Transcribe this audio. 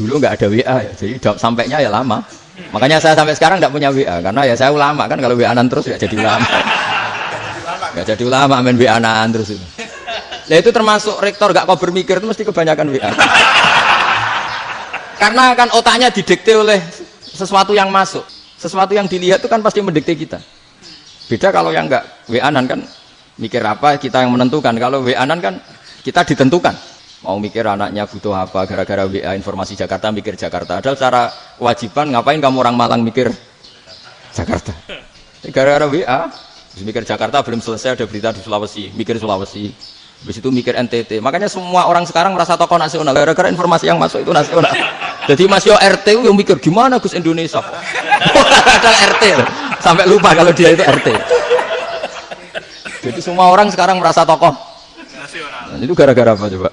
dulu nggak ada WA ya, jadi jawab sampainya ya lama. Makanya saya sampai sekarang nggak punya WA karena ya saya ulama kan kalau WA terus ya jadi ulama. Nggak jadi ulama main WA terus itu. Nah itu termasuk rektor gak kau bermikir itu mesti kebanyakan WA. Karena kan otaknya didikte oleh sesuatu yang masuk, sesuatu yang dilihat itu kan pasti mendikte kita. Beda kalau yang enggak WA-an kan mikir apa kita yang menentukan. Kalau WA-an kan kita ditentukan. Mau mikir anaknya butuh apa gara-gara WA informasi Jakarta mikir Jakarta. Ada secara kewajiban ngapain kamu orang Malang mikir Jakarta. Gara-gara WA mikir Jakarta belum selesai ada berita di Sulawesi, mikir Sulawesi. Habis itu mikir NTT. Makanya semua orang sekarang merasa tokoh nasional gara-gara informasi yang masuk itu nasional. Jadi Mas Yo RT yang mikir gimana Gus Indonesia. Ada RT sampai lupa kalau dia itu RT. Jadi semua orang sekarang merasa tokoh nasional. Nah, itu gara-gara apa coba?